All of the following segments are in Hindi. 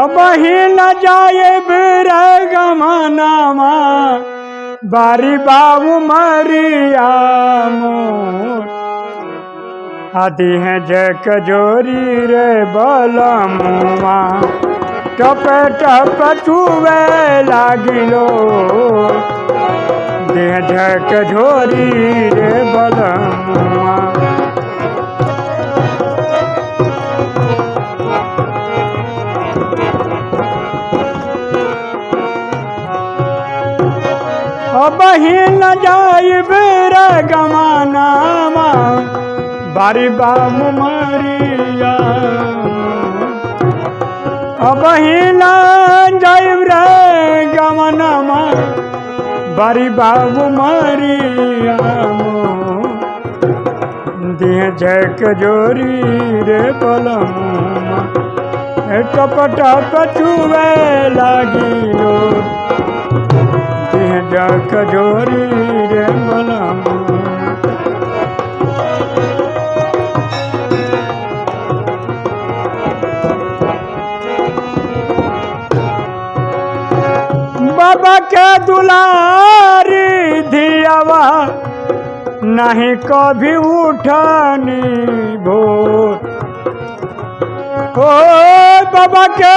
अब ही न जाए गमनामा बारी बाबू मरिया आदि है जक जोरी रे बलमुआ टप टप चुवे लागिलो देह झक झोरी रे बलमुआ अब ही न जाइब रे गमानामा बारी बाबू मरिया। अब ही न जाइब रे बारी बाबू मरिया। दिह झक जोरी रे पलमुआ टप टप दिह जोरी रे बाबा के दुलारी नहीं कभी उठनी भोर। ओ बाबा के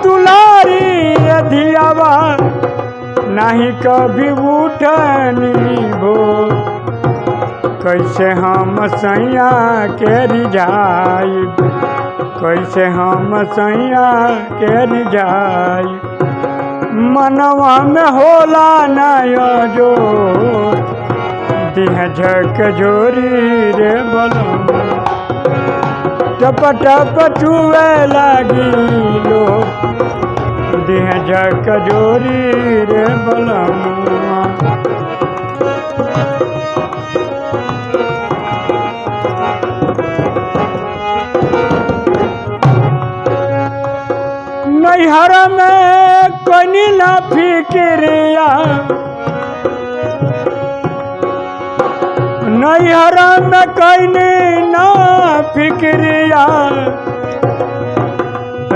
दुलारी धियावा नहीं कभी उठनी भोर कैसे हम सैया के रिझाई? कैसे हम सैया के रिझाई? मनवा में होला नय जो दिह झक जोरी रे बलम। टप टप चुए लागी लो। दिह झक जोरी रे बलम। नैहर में कनी ना फिक्रिया। नैहर में कनी ना फिक्रिया।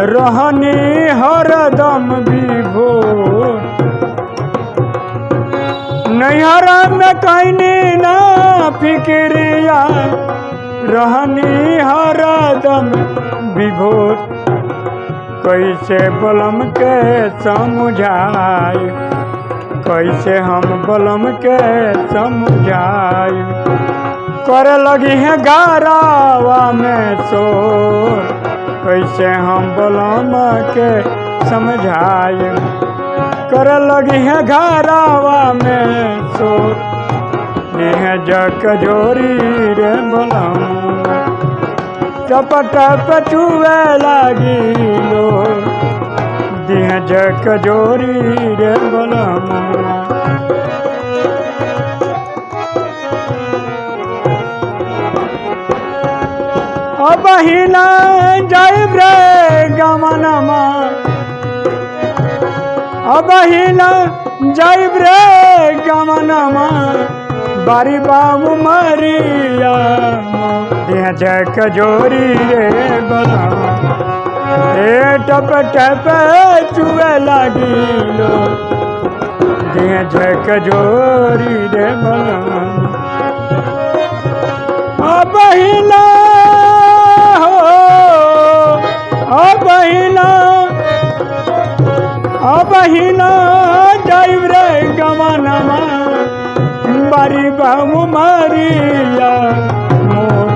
रहनी हरदम विभोर। नैहर में कनी ना फिक्रिया, रहनी हरदम विभोर। कैसे बलम के समझाई कैसे हम बलम के समझाई करे लगी है गारावा में शोर। कैसे हम बलम के समझाई कर लगी है गारावा में शोर यह जक जोरी रे बलम टप टप चुए लागिलो दिह जक जोरी रे बलमुआ अब ही न जाइब रे गमनमा अब ही न गमनमा बारी बाबू मरिया जक जोरी रे ए टप टप चुए लागिलो दिह जक जोरी रे बला अब ही जाइब रे गमनमा बारी बाबू मरिया मोर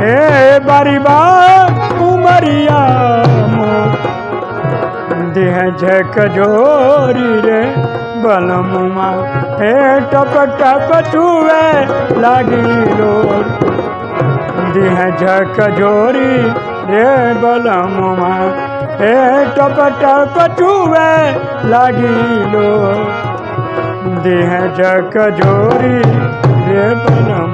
हे बारी बाबू मरिया मोर देह झक जोरी रे बलमुमा हे टप टप चुए लागी लोर। देह झक जोरी रे बलमुमा हे टप टप चुए देह जक जोरी रे बनम